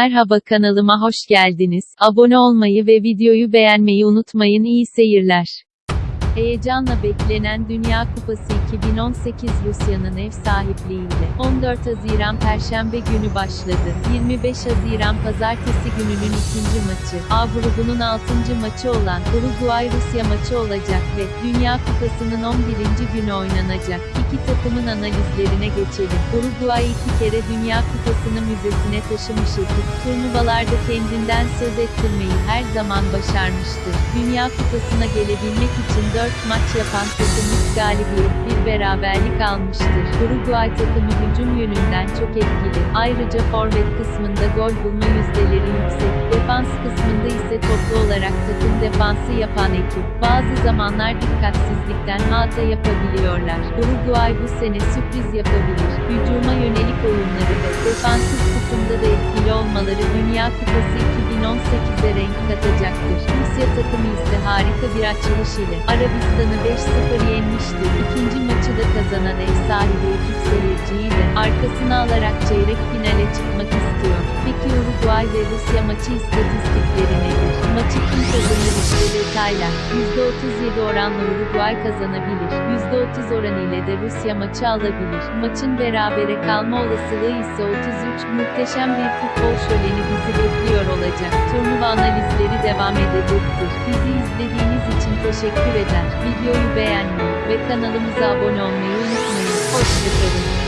Merhaba kanalıma hoş geldiniz. Abone olmayı ve videoyu beğenmeyi unutmayın. İyi seyirler. Heyecanla beklenen Dünya Kupası 2018 Rusya'nın ev sahipliğiyle 14 Haziran Perşembe günü başladı. 25 Haziran Pazartesi gününün ikinci maçı, A grubunun 6. maçı olan Uruguay-Rusya maçı olacak ve Dünya Kupası'nın 11. günü oynanacak. İki takımın analizlerine geçelim. Uruguay iki kere Dünya Kupası'nı müzesine taşımış ekip, turnuvalarda kendinden söz ettirmeyi her zaman başarmıştır. Dünya Kupası'na gelebilmek için 4 maç yapan takımımız galibiyet, bir beraberlik almıştır. Uruguay takımı hücum yönünden çok etkili. Ayrıca forvet kısmında gol bulma yüzdeleri yüksek. Defans kısmında ise toplu olarak takım defansı yapan ekip. Bazı zamanlar dikkatsizlikten hata yapabiliyorlar. Uruguay bu sene sürpriz yapabilir. Hücuma yönelik oyunları ve defansif kısımda da etkili olmaları Dünya Kupası 2018'e renk katacaktır. Rusya takımı ise harika bir açılış ile Arabistan'ı 5-0 yenmiştir. İkinci maçı da kazanan ev sahibi ekip seyirciyi de arkasına alarak çeyrek finale çıkmak istiyor. Peki Uruguay ve Rusya maçı istatistikleri nedir? Maçı kim kazanır detaylar. %37 oranla Uruguay kazanabilir. %30 oranı ile de Rusya maçı alabilir. Maçın berabere kalma olasılığı ise 33. Muhteşem bir futbol şöleni bizi bekliyor olacak. Turnuva analizleri devam edecektir. Bizi izlediğiniz için teşekkür eder. Videoyu beğenmeyi ve kanalımıza abone olmayı unutmayın. Hoşçakalın.